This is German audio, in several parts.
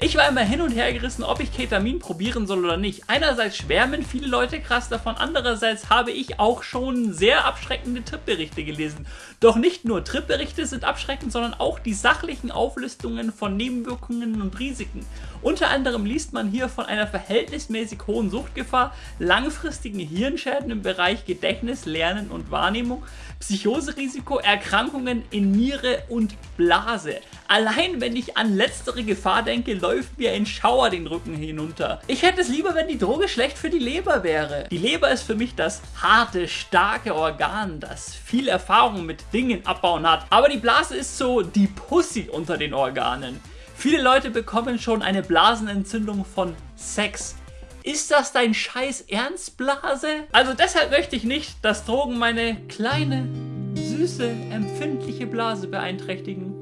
Ich war immer hin und her gerissen, ob ich Ketamin probieren soll oder nicht. Einerseits schwärmen viele Leute krass davon, andererseits habe ich auch schon sehr abschreckende Tripberichte gelesen. Doch nicht nur Tripberichte sind abschreckend, sondern auch die sachlichen Auflistungen von Nebenwirkungen und Risiken. Unter anderem liest man hier von einer verhältnismäßig hohen Suchtgefahr, langfristigen Hirnschäden im Bereich Gedächtnis, Lernen und Wahrnehmung, Psychoserisiko, Erkrankungen in Niere und Blase. Allein wenn ich an letztere Gefahr denke, läuft mir ein Schauer den Rücken hinunter. Ich hätte es lieber, wenn die Droge schlecht für die Leber wäre. Die Leber ist für mich das harte, starke Organ, das viel Erfahrung mit Dingen abbauen hat. Aber die Blase ist so die Pussy unter den Organen. Viele Leute bekommen schon eine Blasenentzündung von Sex. Ist das dein scheiß Ernstblase? Also deshalb möchte ich nicht, dass Drogen meine kleine, süße, empfindliche Blase beeinträchtigen.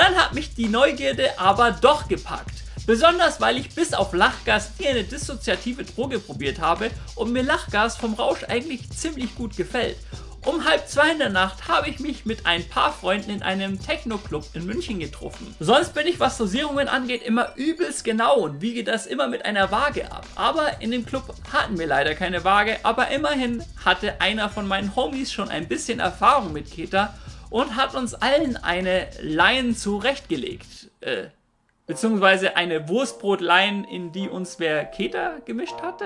Dann hat mich die Neugierde aber doch gepackt. Besonders weil ich bis auf Lachgas nie eine dissoziative Droge probiert habe und mir Lachgas vom Rausch eigentlich ziemlich gut gefällt. Um halb zwei in der Nacht habe ich mich mit ein paar Freunden in einem Techno-Club in München getroffen. Sonst bin ich, was Dosierungen angeht, immer übelst genau und wiege das immer mit einer Waage ab. Aber in dem Club hatten wir leider keine Waage, aber immerhin hatte einer von meinen Homies schon ein bisschen Erfahrung mit Keta und hat uns allen eine Line zurechtgelegt. Äh, beziehungsweise eine Wurstbrotlein, in die uns wer Keta gemischt hatte?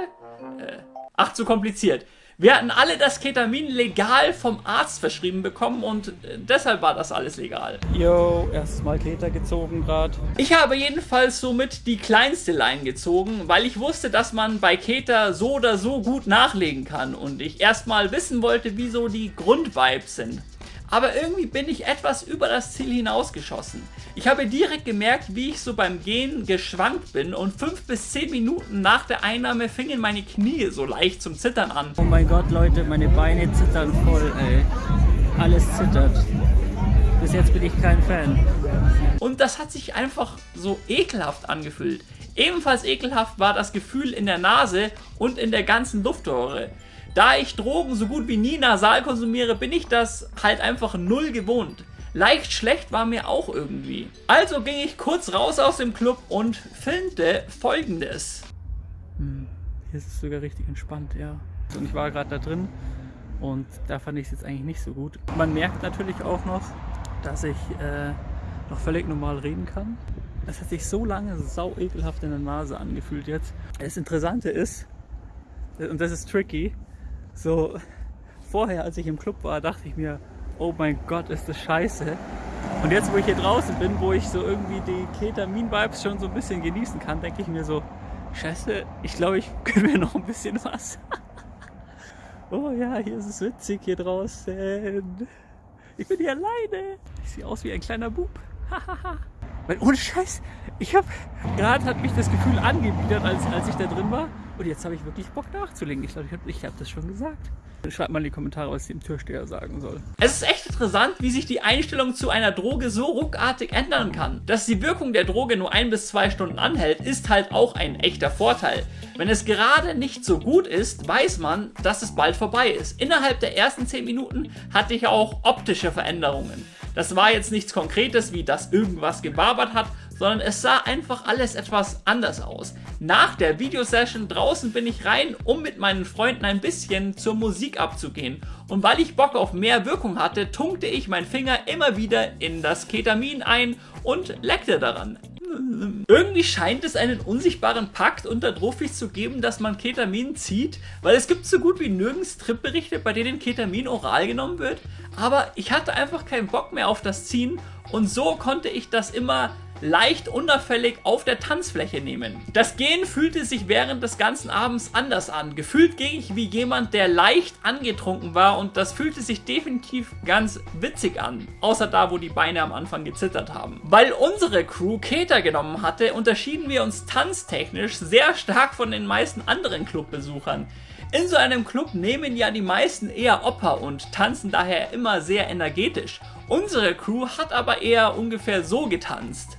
Äh, ach, zu kompliziert. Wir hatten alle das Ketamin legal vom Arzt verschrieben bekommen und äh, deshalb war das alles legal. Yo, erstes Mal Keter gezogen gerade. Ich habe jedenfalls somit die kleinste Line gezogen, weil ich wusste, dass man bei Keter so oder so gut nachlegen kann und ich erstmal wissen wollte, wie so die Grundvibes sind aber irgendwie bin ich etwas über das Ziel hinausgeschossen. Ich habe direkt gemerkt, wie ich so beim Gehen geschwankt bin und 5 bis 10 Minuten nach der Einnahme fingen meine Knie so leicht zum Zittern an. Oh mein Gott, Leute, meine Beine zittern voll, ey. Alles zittert. Bis jetzt bin ich kein Fan. Und das hat sich einfach so ekelhaft angefühlt. Ebenfalls ekelhaft war das Gefühl in der Nase und in der ganzen Luftröhre. Da ich Drogen so gut wie nie nasal konsumiere, bin ich das halt einfach null gewohnt. Leicht schlecht war mir auch irgendwie. Also ging ich kurz raus aus dem Club und filmte folgendes. Hm, hier ist es sogar richtig entspannt, ja. Und ich war gerade da drin und da fand ich es jetzt eigentlich nicht so gut. Man merkt natürlich auch noch, dass ich äh, noch völlig normal reden kann. Das hat sich so lange sau ekelhaft in der Nase angefühlt jetzt. Das Interessante ist, und das ist tricky, so vorher, als ich im Club war, dachte ich mir, oh mein Gott, ist das scheiße. Und jetzt, wo ich hier draußen bin, wo ich so irgendwie die Ketamin-Vibes schon so ein bisschen genießen kann, denke ich mir so, scheiße, ich glaube, ich gönne mir noch ein bisschen was. oh ja, hier ist es witzig hier draußen. Ich bin hier alleine. Ich sehe aus wie ein kleiner Bub. Weil ohne Scheiß, ich habe gerade hat mich das Gefühl angewidert, als, als ich da drin war. Und jetzt habe ich wirklich Bock nachzulegen. Ich glaube, ich habe hab das schon gesagt. Schreibt mal in die Kommentare, was dem Türsteher sagen soll. Es ist echt interessant, wie sich die Einstellung zu einer Droge so ruckartig ändern kann. Dass die Wirkung der Droge nur ein bis zwei Stunden anhält, ist halt auch ein echter Vorteil. Wenn es gerade nicht so gut ist, weiß man, dass es bald vorbei ist. Innerhalb der ersten 10 Minuten hatte ich auch optische Veränderungen. Das war jetzt nichts Konkretes, wie dass irgendwas gebabert hat, sondern es sah einfach alles etwas anders aus. Nach der Videosession draußen bin ich rein, um mit meinen Freunden ein bisschen zur Musik abzugehen. Und weil ich Bock auf mehr Wirkung hatte, tunkte ich meinen Finger immer wieder in das Ketamin ein und leckte daran. Irgendwie scheint es einen unsichtbaren Pakt unter Drofis zu geben, dass man Ketamin zieht, weil es gibt so gut wie nirgends Tripberichte, bei denen Ketamin oral genommen wird. Aber ich hatte einfach keinen Bock mehr auf das Ziehen und so konnte ich das immer leicht unauffällig auf der Tanzfläche nehmen. Das Gehen fühlte sich während des ganzen Abends anders an. Gefühlt ging ich wie jemand, der leicht angetrunken war und das fühlte sich definitiv ganz witzig an. Außer da, wo die Beine am Anfang gezittert haben. Weil unsere Crew Keter genommen hatte, unterschieden wir uns tanztechnisch sehr stark von den meisten anderen Clubbesuchern. In so einem Club nehmen ja die meisten eher Oper und tanzen daher immer sehr energetisch. Unsere Crew hat aber eher ungefähr so getanzt.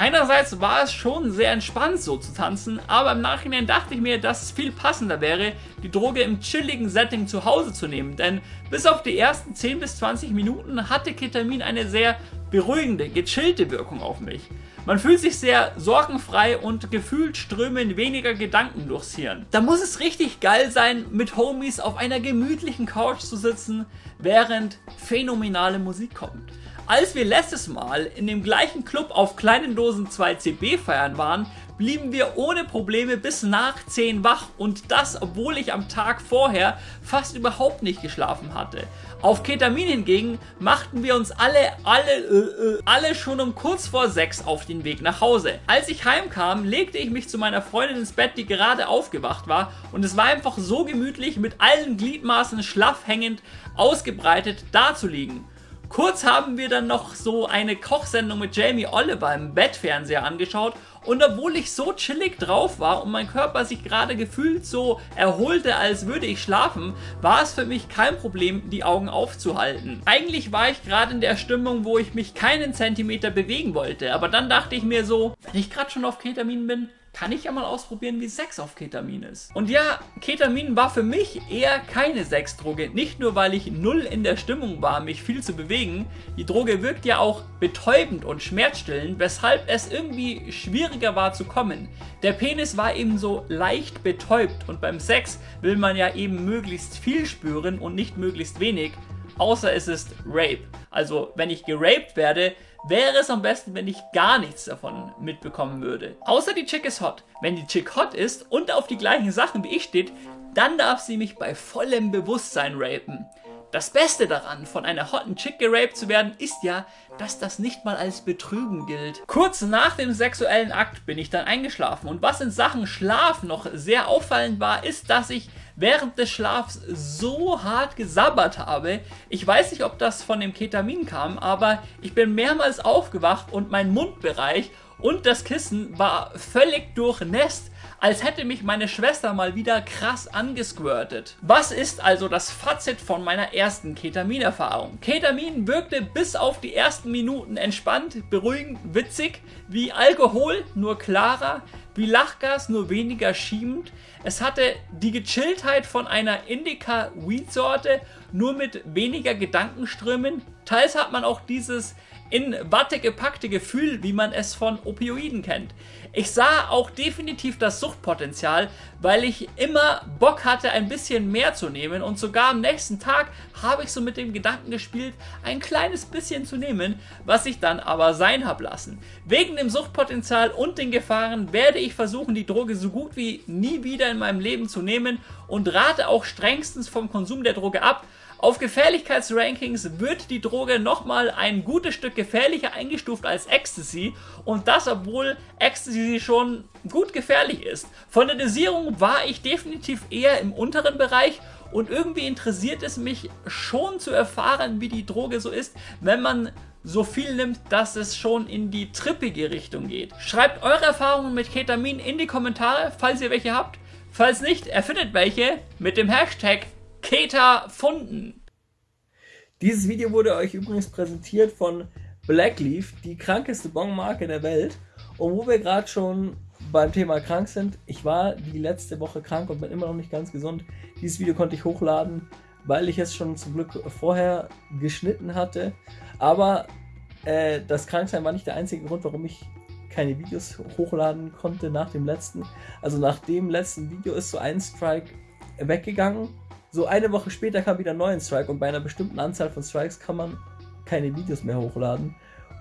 Einerseits war es schon sehr entspannt so zu tanzen, aber im Nachhinein dachte ich mir, dass es viel passender wäre, die Droge im chilligen Setting zu Hause zu nehmen, denn bis auf die ersten 10 bis 20 Minuten hatte Ketamin eine sehr beruhigende, gechillte Wirkung auf mich. Man fühlt sich sehr sorgenfrei und gefühlt strömen weniger Gedanken durchs Hirn. Da muss es richtig geil sein, mit Homies auf einer gemütlichen Couch zu sitzen, während phänomenale Musik kommt. Als wir letztes Mal in dem gleichen Club auf kleinen Dosen 2CB feiern waren, blieben wir ohne Probleme bis nach 10 wach und das, obwohl ich am Tag vorher fast überhaupt nicht geschlafen hatte. Auf Ketamin hingegen machten wir uns alle, alle, äh, äh, alle schon um kurz vor 6 auf den Weg nach Hause. Als ich heimkam, legte ich mich zu meiner Freundin ins Bett, die gerade aufgewacht war und es war einfach so gemütlich, mit allen Gliedmaßen schlaff hängend, ausgebreitet dazuliegen. Kurz haben wir dann noch so eine Kochsendung mit Jamie Oliver im Bettfernseher angeschaut und obwohl ich so chillig drauf war und mein Körper sich gerade gefühlt so erholte, als würde ich schlafen, war es für mich kein Problem, die Augen aufzuhalten. Eigentlich war ich gerade in der Stimmung, wo ich mich keinen Zentimeter bewegen wollte, aber dann dachte ich mir so, wenn ich gerade schon auf Ketamin bin, kann ich ja mal ausprobieren, wie Sex auf Ketamin ist. Und ja, Ketamin war für mich eher keine Sexdroge. Nicht nur, weil ich null in der Stimmung war, mich viel zu bewegen. Die Droge wirkt ja auch betäubend und schmerzstillend, weshalb es irgendwie schwieriger war zu kommen. Der Penis war eben so leicht betäubt und beim Sex will man ja eben möglichst viel spüren und nicht möglichst wenig. Außer es ist Rape. Also wenn ich geraped werde, wäre es am besten, wenn ich gar nichts davon mitbekommen würde. Außer die Chick ist hot. Wenn die Chick hot ist und auf die gleichen Sachen wie ich steht, dann darf sie mich bei vollem Bewusstsein rapen. Das Beste daran, von einer hotten Chick geraped zu werden, ist ja, dass das nicht mal als Betrügen gilt. Kurz nach dem sexuellen Akt bin ich dann eingeschlafen und was in Sachen Schlaf noch sehr auffallend war, ist, dass ich während des Schlafs so hart gesabbert habe. Ich weiß nicht, ob das von dem Ketamin kam, aber ich bin mehrmals aufgewacht und mein Mundbereich und das Kissen war völlig durchnässt als hätte mich meine Schwester mal wieder krass angesquirtet. Was ist also das Fazit von meiner ersten Ketamin-Erfahrung? Ketamin wirkte bis auf die ersten Minuten entspannt, beruhigend, witzig, wie Alkohol, nur klarer, wie Lachgas, nur weniger schiebend. Es hatte die Gechilltheit von einer Indica-Weed-Sorte, nur mit weniger Gedankenströmen. Teils hat man auch dieses in Watte gepackte Gefühl, wie man es von Opioiden kennt. Ich sah auch definitiv das Suchtpotenzial, weil ich immer Bock hatte, ein bisschen mehr zu nehmen und sogar am nächsten Tag habe ich so mit dem Gedanken gespielt, ein kleines bisschen zu nehmen, was ich dann aber sein habe lassen. Wegen dem Suchtpotenzial und den Gefahren werde ich versuchen, die Droge so gut wie nie wieder in meinem Leben zu nehmen und rate auch strengstens vom Konsum der Droge ab, auf Gefährlichkeitsrankings wird die Droge nochmal ein gutes Stück gefährlicher eingestuft als Ecstasy und das obwohl Ecstasy schon gut gefährlich ist. Von der Dosierung war ich definitiv eher im unteren Bereich und irgendwie interessiert es mich schon zu erfahren, wie die Droge so ist, wenn man so viel nimmt, dass es schon in die trippige Richtung geht. Schreibt eure Erfahrungen mit Ketamin in die Kommentare, falls ihr welche habt. Falls nicht, erfindet welche mit dem Hashtag Keta Funden. Dieses Video wurde euch übrigens präsentiert von Blackleaf, die krankeste Bonmarke der Welt. Und wo wir gerade schon beim Thema krank sind, ich war die letzte Woche krank und bin immer noch nicht ganz gesund. Dieses Video konnte ich hochladen, weil ich es schon zum Glück vorher geschnitten hatte. Aber äh, das Kranksein war nicht der einzige Grund, warum ich keine Videos hochladen konnte nach dem letzten. Also nach dem letzten Video ist so ein Strike weggegangen so eine Woche später kam wieder ein neuer Strike und bei einer bestimmten Anzahl von Strikes kann man keine Videos mehr hochladen.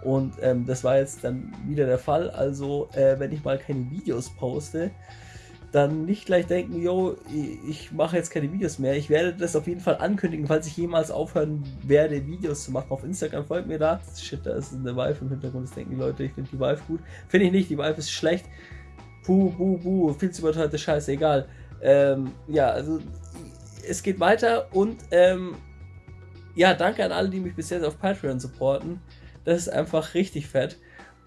Und ähm, das war jetzt dann wieder der Fall. Also, äh, wenn ich mal keine Videos poste, dann nicht gleich denken, yo, ich mache jetzt keine Videos mehr. Ich werde das auf jeden Fall ankündigen, falls ich jemals aufhören werde, Videos zu machen. Auf Instagram folgt mir da. Shit, da ist eine Vive im Hintergrund. Das denken die Leute, ich finde die Vive gut. Finde ich nicht, die Vive ist schlecht. Puh, buh, buh, viel zu überteuerte Scheiße, egal. Ähm, ja, also es geht weiter und ähm, ja, danke an alle, die mich bis jetzt auf Patreon supporten. Das ist einfach richtig fett.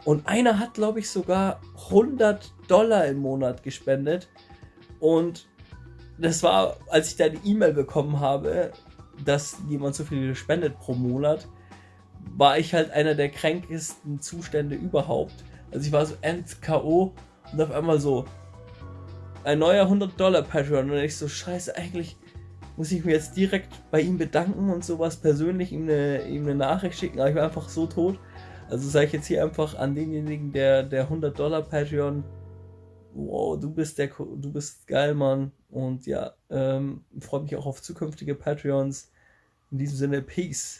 Und einer hat, glaube ich, sogar 100 Dollar im Monat gespendet. Und das war, als ich da die E-Mail bekommen habe, dass jemand so viel spendet pro Monat, war ich halt einer der kränkesten Zustände überhaupt. Also ich war so end-K.O. und auf einmal so ein neuer 100 Dollar Patreon und ich so, scheiße, eigentlich muss ich mir jetzt direkt bei ihm bedanken und sowas persönlich ihm eine, ihm eine Nachricht schicken, aber ich war einfach so tot. Also sage ich jetzt hier einfach an denjenigen, der, der 100 Dollar Patreon, wow, du bist der, du bist geil, Mann. Und ja, ähm, freue mich auch auf zukünftige Patreons. In diesem Sinne, Peace.